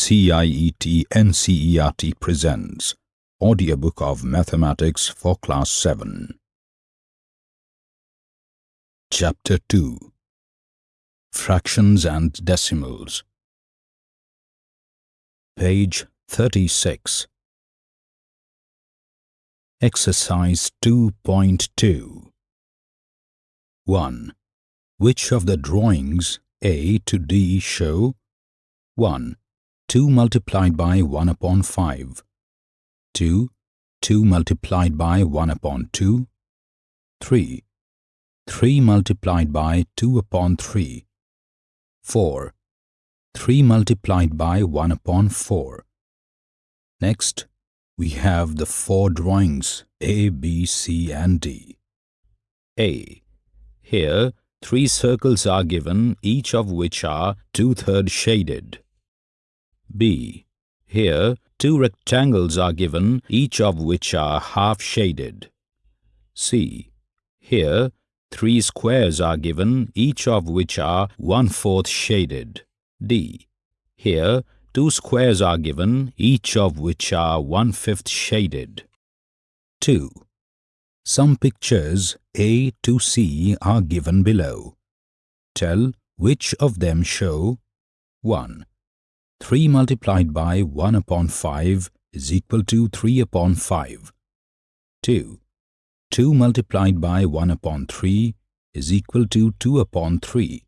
CIET NCERT presents Audiobook of Mathematics for Class 7. Chapter 2 Fractions and Decimals Page 36 Exercise 2.2 1. Which of the drawings A to D show 1. 2 multiplied by 1 upon 5 2. 2 multiplied by 1 upon 2 3. 3 multiplied by 2 upon 3 4. 3 multiplied by 1 upon 4 Next, we have the four drawings A, B, C and D. A. Here, three circles are given, each of which are two-thirds shaded. B. Here, two rectangles are given, each of which are half shaded. C. Here, three squares are given, each of which are one-fourth shaded. D. Here, two squares are given, each of which are one-fifth shaded. 2. Some pictures A to C are given below. Tell which of them show 1. 3 multiplied by 1 upon 5 is equal to 3 upon 5. 2. 2 multiplied by 1 upon 3 is equal to 2 upon 3.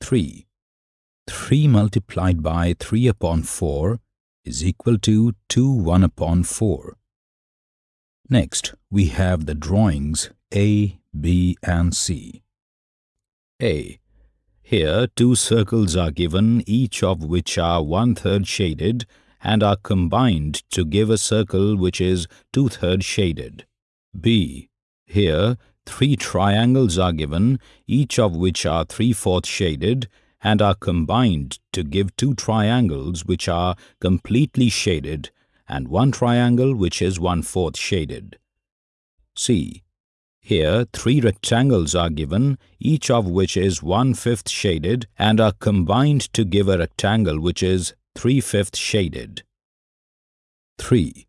3. 3 multiplied by 3 upon 4 is equal to 2 1 upon 4. Next, we have the drawings A, B and C. A. Here, two circles are given, each of which are one-third shaded and are combined to give a circle which is two-thirds shaded. B. Here, three triangles are given, each of which are three-fourths shaded and are combined to give two triangles which are completely shaded and one triangle which is one-fourth shaded. C. Here, three rectangles are given, each of which is one-fifth shaded and are combined to give a rectangle which is three-fifths shaded. 3.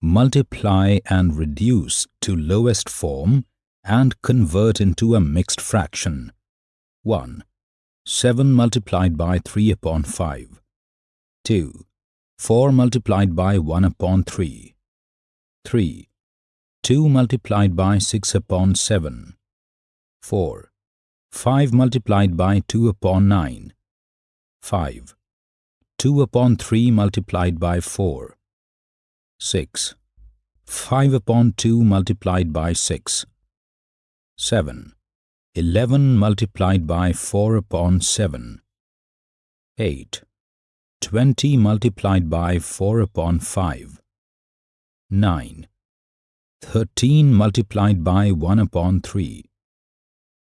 Multiply and reduce to lowest form and convert into a mixed fraction. 1. 7 multiplied by 3 upon 5. 2. 4 multiplied by 1 upon 3. 3. 2 multiplied by 6 upon 7. 4. 5 multiplied by 2 upon 9. 5. 2 upon 3 multiplied by 4. 6. 5 upon 2 multiplied by 6. 7. 11 multiplied by 4 upon 7. 8. 20 multiplied by 4 upon 5. 9. 13 multiplied by 1 upon 3.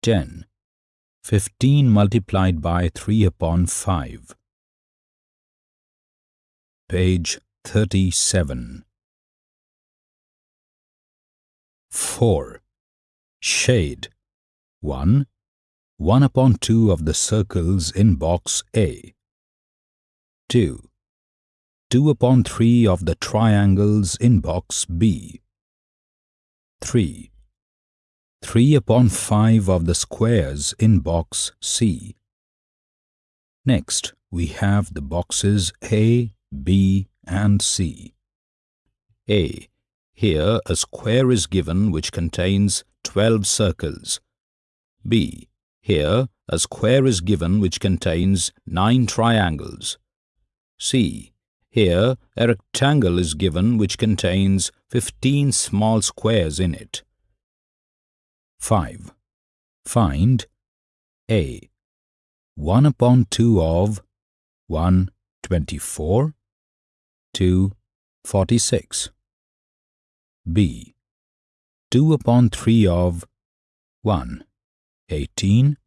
10. 15 multiplied by 3 upon 5. Page 37. 4. Shade 1. 1 upon 2 of the circles in box A. 2. 2 upon 3 of the triangles in box B. 3. 3 upon 5 of the squares in box C. Next, we have the boxes A, B and C. A. Here a square is given which contains 12 circles. B. Here a square is given which contains 9 triangles. C. Here, a rectangle is given which contains 15 small squares in it. 5. Find A. 1 upon 2 of 1. 24 2. 46 B. 2 upon 3 of 1. 18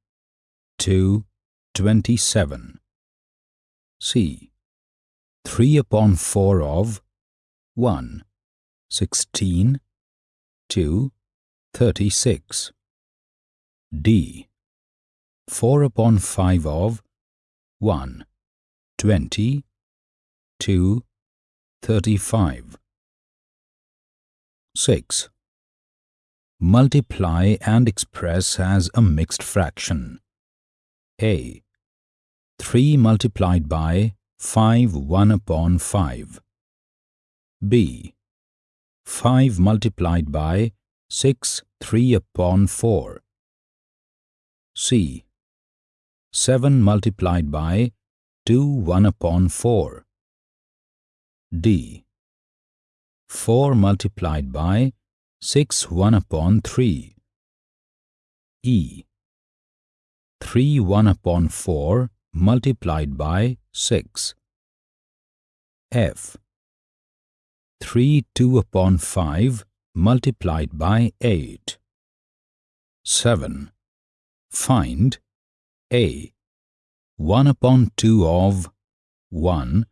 2. 27 C. 3 upon 4 of 1. 16 2. 36 D. 4 upon 5 of 1. 20 2, 35. 6. Multiply and express as a mixed fraction. A. 3 multiplied by 5 1 upon 5. B. 5 multiplied by 6 3 upon 4. C. 7 multiplied by 2 1 upon 4. D. 4 multiplied by 6 1 upon 3. E. 3 1 upon 4 multiplied by 6. F. 3 2 upon 5 multiplied by 8. 7. Find A. 1 upon 2 of 1,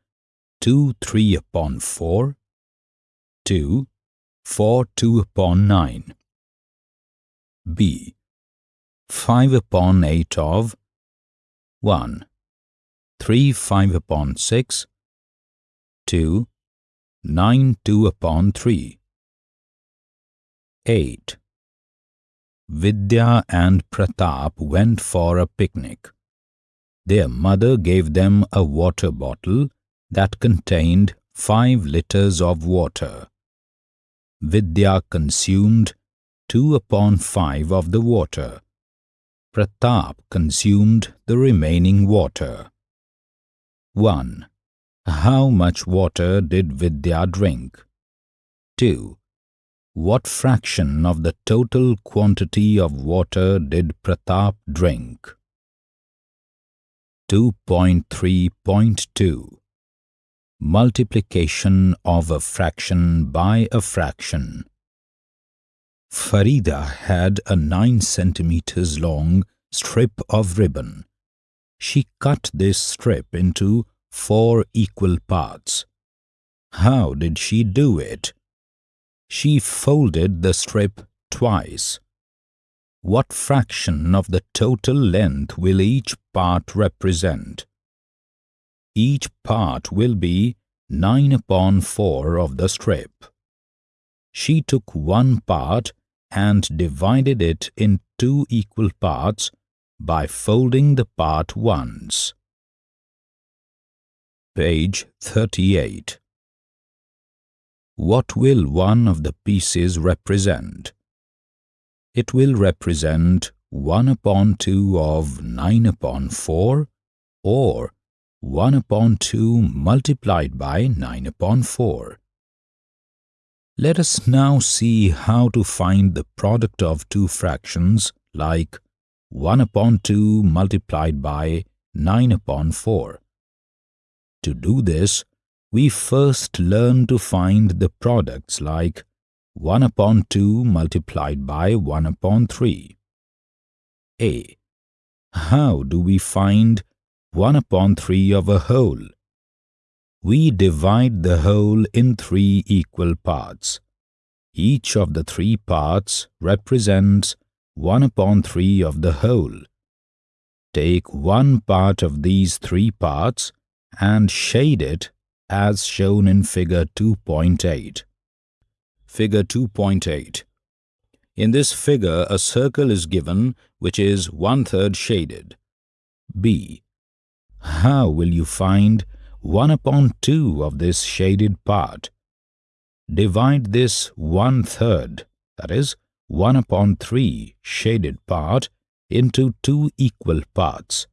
2 3 upon 4, 2, 4 2 upon 9. B. 5 upon 8 of 1, 3 5 upon 6, 2, 9 2 upon 3. 8. Vidya and Pratap went for a picnic. Their mother gave them a water bottle that contained 5 liters of water. Vidya consumed 2 upon 5 of the water. Pratap consumed the remaining water. 1. How much water did Vidya drink? 2. What fraction of the total quantity of water did Pratap drink? 2.3.2 Multiplication of a fraction by a fraction Farida had a 9 centimeters long strip of ribbon. She cut this strip into four equal parts. How did she do it? She folded the strip twice. What fraction of the total length will each part represent? Each part will be 9 upon 4 of the strip. She took one part and divided it in two equal parts by folding the part once. Page 38 what will one of the pieces represent? It will represent 1 upon 2 of 9 upon 4 or 1 upon 2 multiplied by 9 upon 4. Let us now see how to find the product of two fractions like 1 upon 2 multiplied by 9 upon 4. To do this, we first learn to find the products like 1 upon 2 multiplied by 1 upon 3. A. How do we find 1 upon 3 of a whole? We divide the whole in three equal parts. Each of the three parts represents 1 upon 3 of the whole. Take one part of these three parts and shade it as shown in figure 2.8. Figure 2.8 In this figure, a circle is given which is one-third shaded. B. How will you find 1 upon 2 of this shaded part? Divide this one-third, that is, 1 upon 3 shaded part into two equal parts.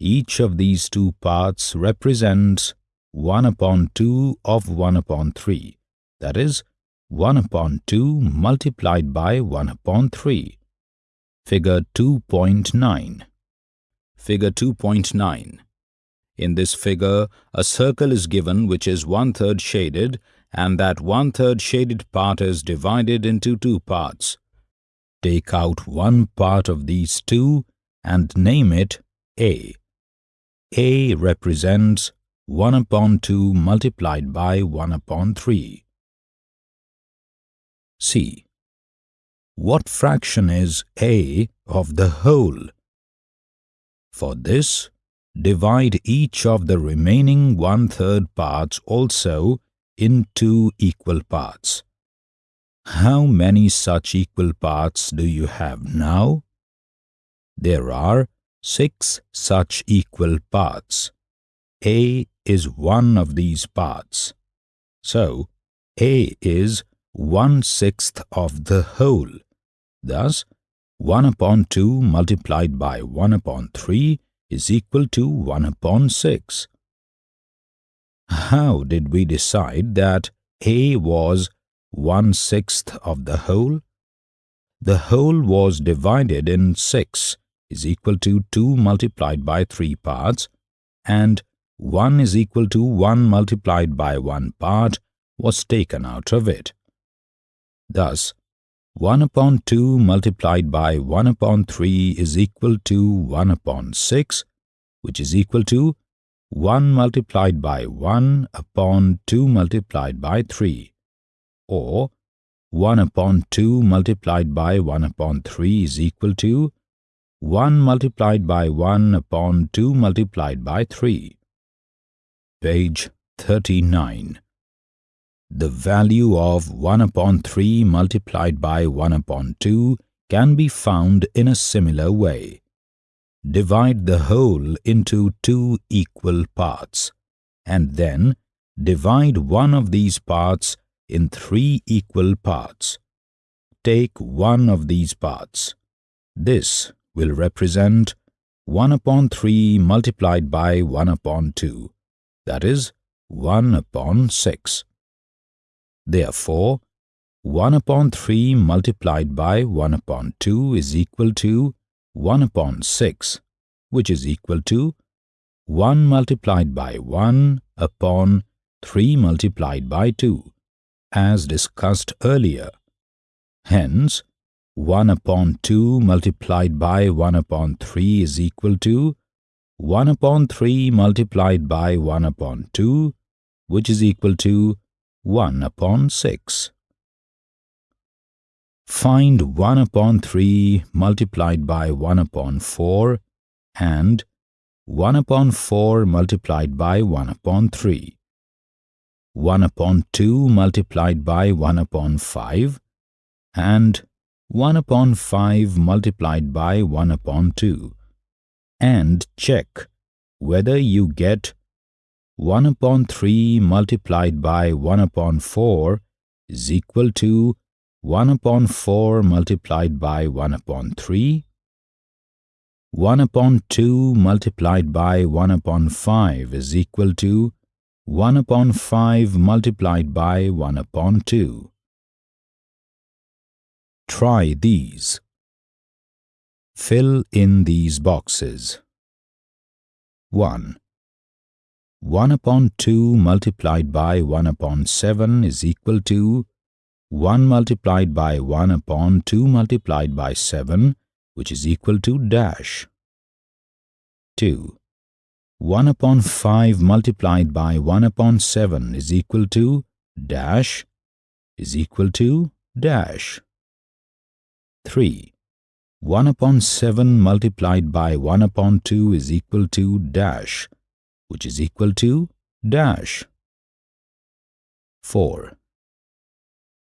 Each of these two parts represents 1 upon 2 of 1 upon 3, that is, 1 upon 2 multiplied by 1 upon 3. Figure 2.9 Figure 2.9 In this figure, a circle is given which is one-third shaded and that one-third shaded part is divided into two parts. Take out one part of these two and name it A. A represents 1 upon 2 multiplied by 1 upon 3. C. What fraction is A of the whole? For this, divide each of the remaining one-third parts also in two equal parts. How many such equal parts do you have now? There are six such equal parts. A is one of these parts. So, A is one-sixth of the whole. Thus, 1 upon 2 multiplied by 1 upon 3 is equal to 1 upon 6. How did we decide that A was one-sixth of the whole? The whole was divided in 6 is equal to 2 multiplied by 3 parts and 1 is equal to 1 multiplied by 1 part was taken out of it. Thus, 1 upon 2 multiplied by 1 upon 3 is equal to 1 upon 6, which is equal to 1 multiplied by 1 upon 2 multiplied by 3, or 1 upon 2 multiplied by 1 upon 3 is equal to 1 multiplied by 1 upon 2 multiplied by 3. Page 39 the value of 1 upon 3 multiplied by 1 upon 2 can be found in a similar way. Divide the whole into two equal parts, and then divide one of these parts in three equal parts. Take one of these parts. This will represent 1 upon 3 multiplied by 1 upon 2, that is, 1 upon 6. Therefore, 1 upon 3 multiplied by 1 upon 2 is equal to 1 upon 6, which is equal to 1 multiplied by 1 upon 3 multiplied by 2, as discussed earlier. Hence, 1 upon 2 multiplied by 1 upon 3 is equal to 1 upon 3 multiplied by 1 upon 2, which is equal to 1 upon 6. Find 1 upon 3 multiplied by 1 upon 4 and 1 upon 4 multiplied by 1 upon 3. 1 upon 2 multiplied by 1 upon 5 and 1 upon 5 multiplied by 1 upon 2 and check whether you get 1 upon 3 multiplied by 1 upon 4 is equal to 1 upon 4 multiplied by 1 upon 3. 1 upon 2 multiplied by 1 upon 5 is equal to 1 upon 5 multiplied by 1 upon 2. Try these. Fill in these boxes. 1. 1 upon 2 multiplied by 1 upon 7 is equal to 1 multiplied by 1 upon 2 multiplied by 7, which is equal to dash. 2. 1 upon 5 multiplied by 1 upon 7 is equal to dash is equal to dash. 3. 1 upon 7 multiplied by 1 upon 2 is equal to dash which is equal to dash. 4.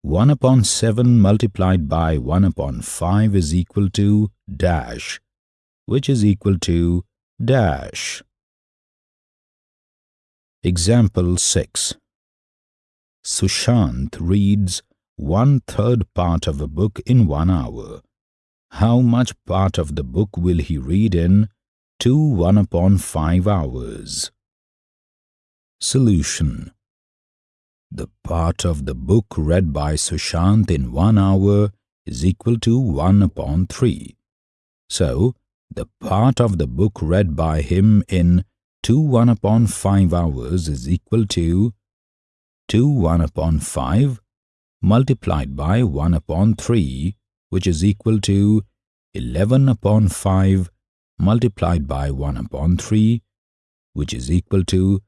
1 upon 7 multiplied by 1 upon 5 is equal to dash, which is equal to dash. Example 6. Sushant reads one-third part of a book in one hour. How much part of the book will he read in two 1 upon 5 hours? Solution The part of the book read by Sushant in one hour is equal to 1 upon 3. So, the part of the book read by him in 2 1 upon 5 hours is equal to 2 1 upon 5 multiplied by 1 upon 3, which is equal to 11 upon 5 multiplied by 1 upon 3, which is equal to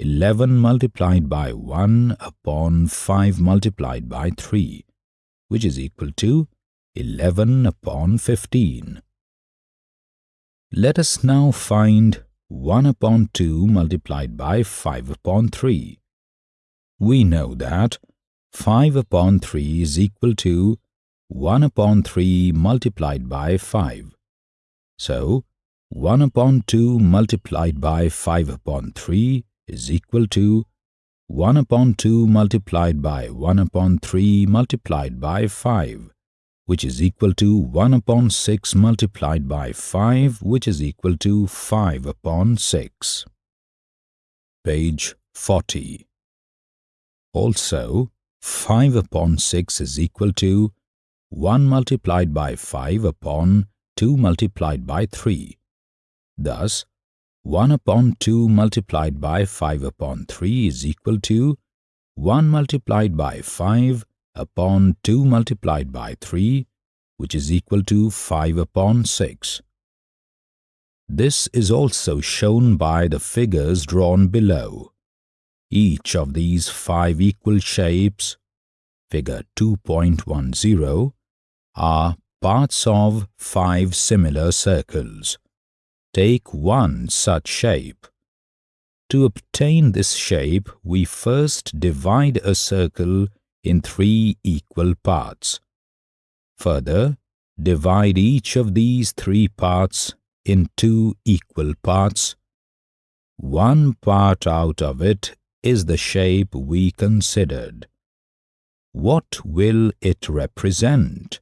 11 multiplied by 1 upon 5 multiplied by 3, which is equal to 11 upon 15. Let us now find 1 upon 2 multiplied by 5 upon 3. We know that 5 upon 3 is equal to 1 upon 3 multiplied by 5. So, 1 upon 2 multiplied by 5 upon 3 is equal to 1 upon 2 multiplied by 1 upon 3 multiplied by 5 which is equal to 1 upon 6 multiplied by 5 which is equal to 5 upon 6. Page 40. Also, 5 upon 6 is equal to 1 multiplied by 5 upon 2 multiplied by 3. Thus, 1 upon 2 multiplied by 5 upon 3 is equal to 1 multiplied by 5 upon 2 multiplied by 3 which is equal to 5 upon 6. This is also shown by the figures drawn below. Each of these five equal shapes, figure 2.10, are parts of five similar circles. Take one such shape. To obtain this shape, we first divide a circle in three equal parts. Further, divide each of these three parts in two equal parts. One part out of it is the shape we considered. What will it represent?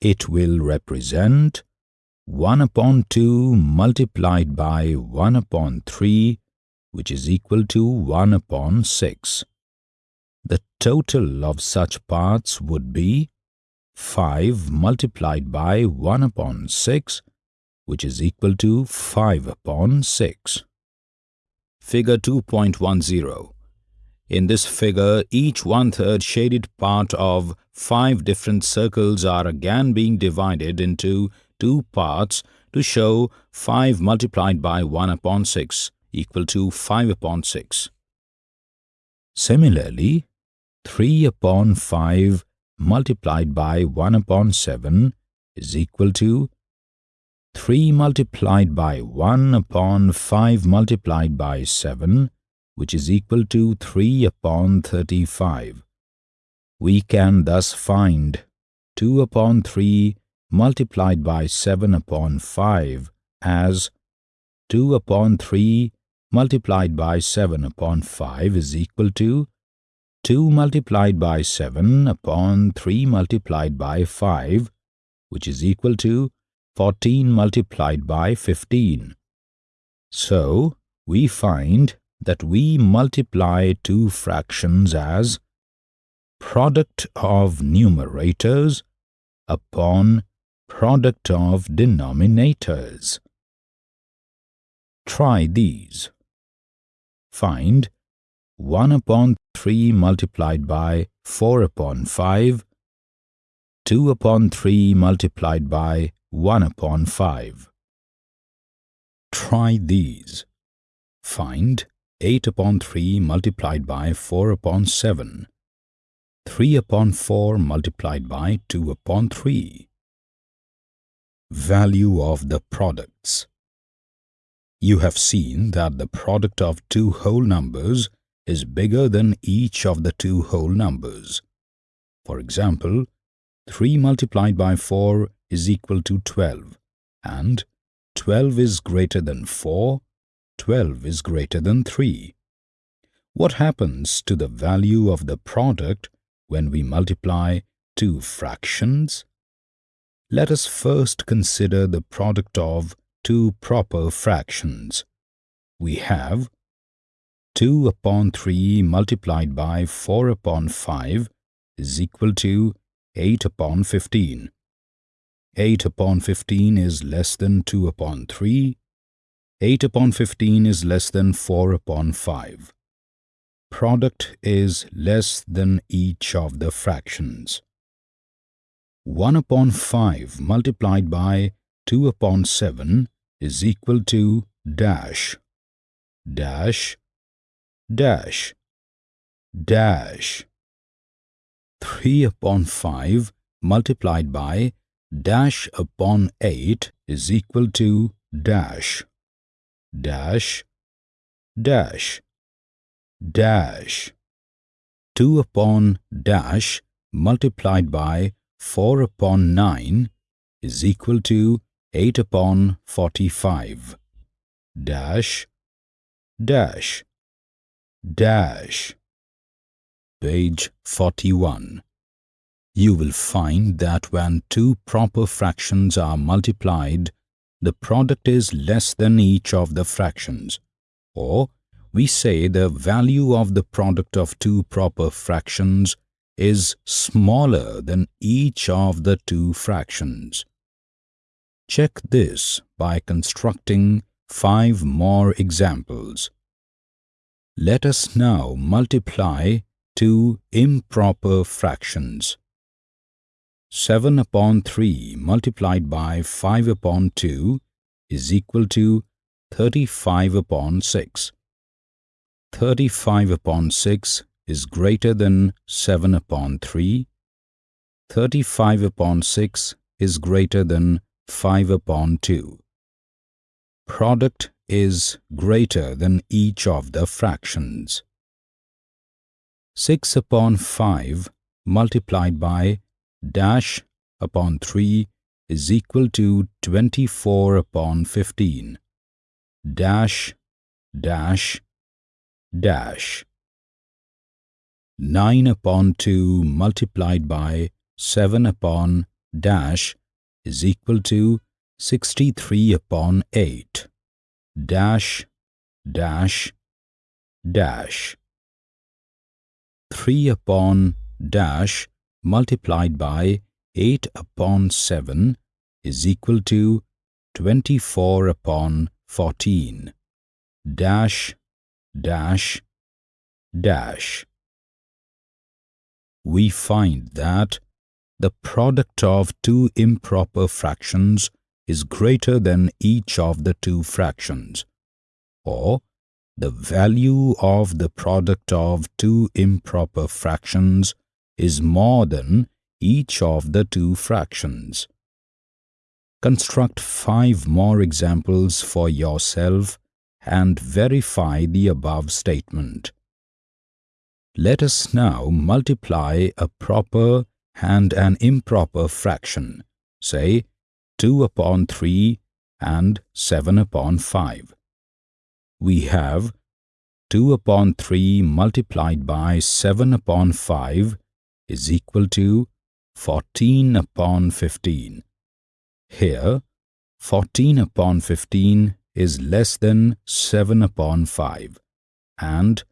It will represent 1 upon 2 multiplied by 1 upon 3 which is equal to 1 upon 6. The total of such parts would be 5 multiplied by 1 upon 6 which is equal to 5 upon 6. Figure 2.10 In this figure, each one-third shaded part of five different circles are again being divided into two parts to show 5 multiplied by 1 upon 6 equal to 5 upon 6. Similarly, 3 upon 5 multiplied by 1 upon 7 is equal to 3 multiplied by 1 upon 5 multiplied by 7 which is equal to 3 upon 35. We can thus find 2 upon 3 multiplied by 7 upon 5 as 2 upon 3 multiplied by 7 upon 5 is equal to 2 multiplied by 7 upon 3 multiplied by 5, which is equal to 14 multiplied by 15. So, we find that we multiply two fractions as product of numerators upon product of denominators. Try these. Find 1 upon 3 multiplied by 4 upon 5, 2 upon 3 multiplied by 1 upon 5. Try these. Find 8 upon 3 multiplied by 4 upon 7, 3 upon 4 multiplied by 2 upon 3. Value of the products You have seen that the product of two whole numbers is bigger than each of the two whole numbers. For example, 3 multiplied by 4 is equal to 12 and 12 is greater than 4, 12 is greater than 3. What happens to the value of the product when we multiply two fractions? Let us first consider the product of two proper fractions. We have 2 upon 3 multiplied by 4 upon 5 is equal to 8 upon 15. 8 upon 15 is less than 2 upon 3. 8 upon 15 is less than 4 upon 5. Product is less than each of the fractions. 1 upon 5 multiplied by 2 upon 7 is equal to dash. Dash dash dash 3 upon 5 multiplied by dash upon 8 is equal to dash dash dash dash 2 upon dash multiplied by 4 upon 9 is equal to 8 upon 45 dash dash dash. Page 41 you will find that when two proper fractions are multiplied the product is less than each of the fractions. Or we say the value of the product of two proper fractions is smaller than each of the two fractions. Check this by constructing five more examples. Let us now multiply two improper fractions. 7 upon 3 multiplied by 5 upon 2 is equal to 35 upon 6. 35 upon 6 is greater than 7 upon 3. 35 upon 6 is greater than 5 upon 2. Product is greater than each of the fractions. 6 upon 5 multiplied by dash upon 3 is equal to 24 upon 15. Dash, dash, dash 9 upon 2 multiplied by 7 upon dash is equal to 63 upon 8 dash dash dash. 3 upon dash multiplied by 8 upon 7 is equal to 24 upon 14 dash dash dash we find that the product of two improper fractions is greater than each of the two fractions or the value of the product of two improper fractions is more than each of the two fractions. Construct five more examples for yourself and verify the above statement. Let us now multiply a proper and an improper fraction, say 2 upon 3 and 7 upon 5. We have 2 upon 3 multiplied by 7 upon 5 is equal to 14 upon 15. Here, 14 upon 15 is less than 7 upon 5 and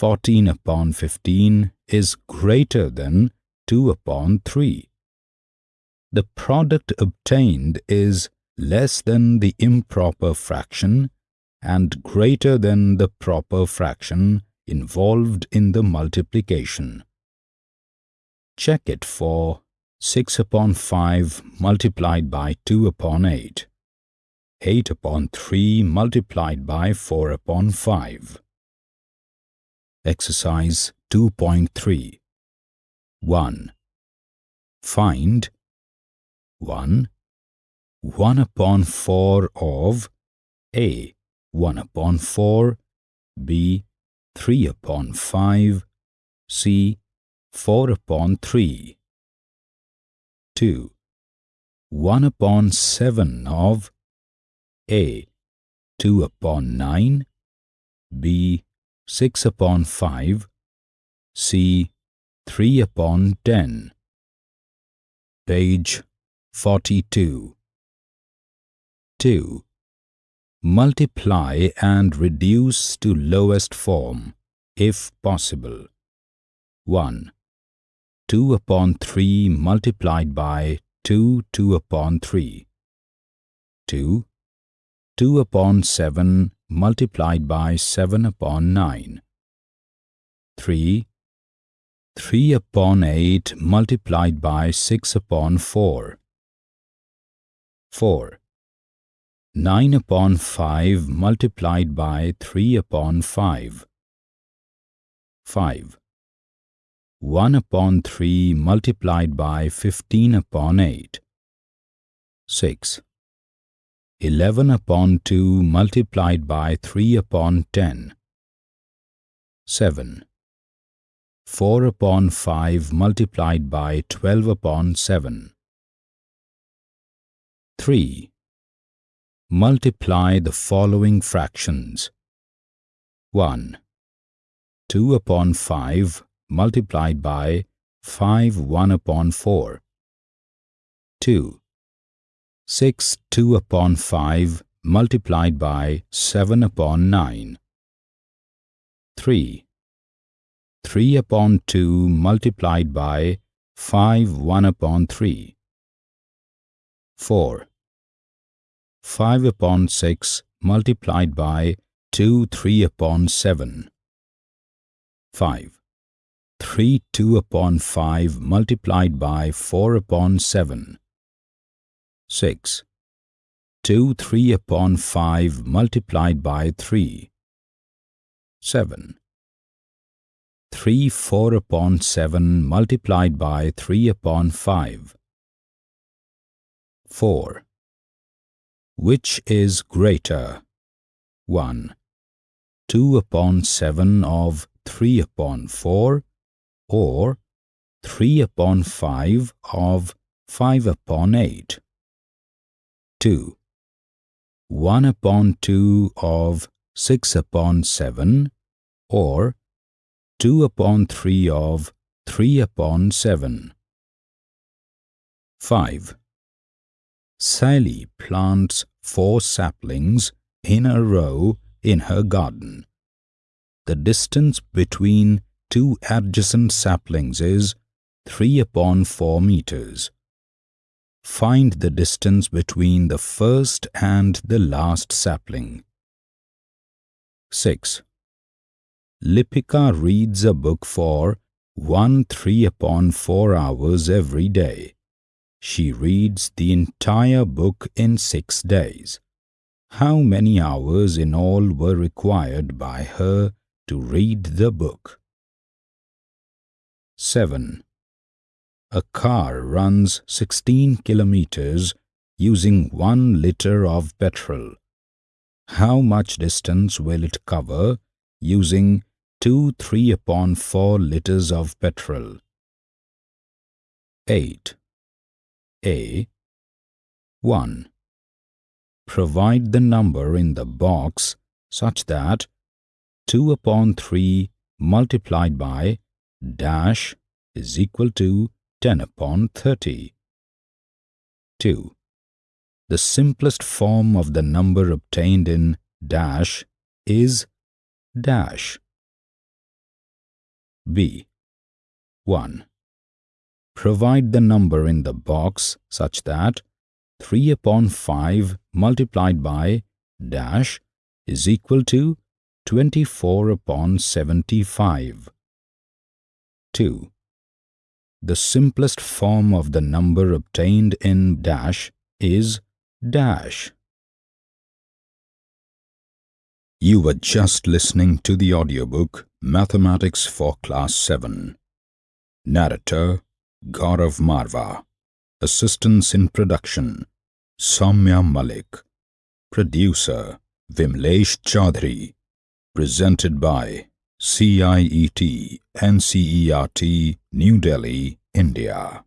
14 upon 15 is greater than 2 upon 3. The product obtained is less than the improper fraction and greater than the proper fraction involved in the multiplication. Check it for 6 upon 5 multiplied by 2 upon 8. 8 upon 3 multiplied by 4 upon 5. Exercise 2.3 1. Find 1. 1 upon 4 of A. 1 upon 4 B. 3 upon 5 C. 4 upon 3 2. 1 upon 7 of a. 2 upon 9 B. 6 upon 5 C. 3 upon 10 Page 42 2. Multiply and reduce to lowest form, if possible. 1. 2 upon 3 multiplied by 2 2 upon 3. 2. 2 upon 7 multiplied by 7 upon 9. 3. 3 upon 8 multiplied by 6 upon 4. 4. 9 upon 5 multiplied by 3 upon 5. 5. 1 upon 3 multiplied by 15 upon 8. 6. 11 upon 2 multiplied by 3 upon 10. 7. 4 upon 5 multiplied by 12 upon 7. 3. Multiply the following fractions. 1. 2 upon 5 multiplied by 5 1 upon 4. 2. 6 2 upon 5 multiplied by 7 upon 9. 3. 3 upon 2 multiplied by 5 1 upon 3. 4. 5 upon 6 multiplied by 2 3 upon 7. 5. 3 2 upon 5 multiplied by 4 upon 7. 6. 2 3 upon 5 multiplied by 3. 7. 3 4 upon 7 multiplied by 3 upon 5. 4. Which is greater? 1. 2 upon 7 of 3 upon 4 or 3 upon 5 of 5 upon 8. 2. 1 upon 2 of 6 upon 7 or 2 upon 3 of 3 upon 7. 5. Sally plants four saplings in a row in her garden. The distance between two adjacent saplings is 3 upon 4 meters. Find the distance between the first and the last sapling. 6. Lipika reads a book for 1 3 upon 4 hours every day. She reads the entire book in 6 days. How many hours in all were required by her to read the book? 7. A car runs 16 kilometers using 1 liter of petrol. How much distance will it cover using 2 3 upon 4 liters of petrol? 8. A 1. Provide the number in the box such that 2 upon 3 multiplied by dash is equal to 10 upon 30. 2. The simplest form of the number obtained in dash is dash. B. 1. Provide the number in the box such that 3 upon 5 multiplied by dash is equal to 24 upon 75. 2. The simplest form of the number obtained in dash is dash. You were just listening to the audiobook Mathematics for Class 7. Narrator Gaurav Marva. Assistance in production Soumya Malik. Producer Vimlesh Chaudhary. Presented by CIET NCERT New Delhi, India.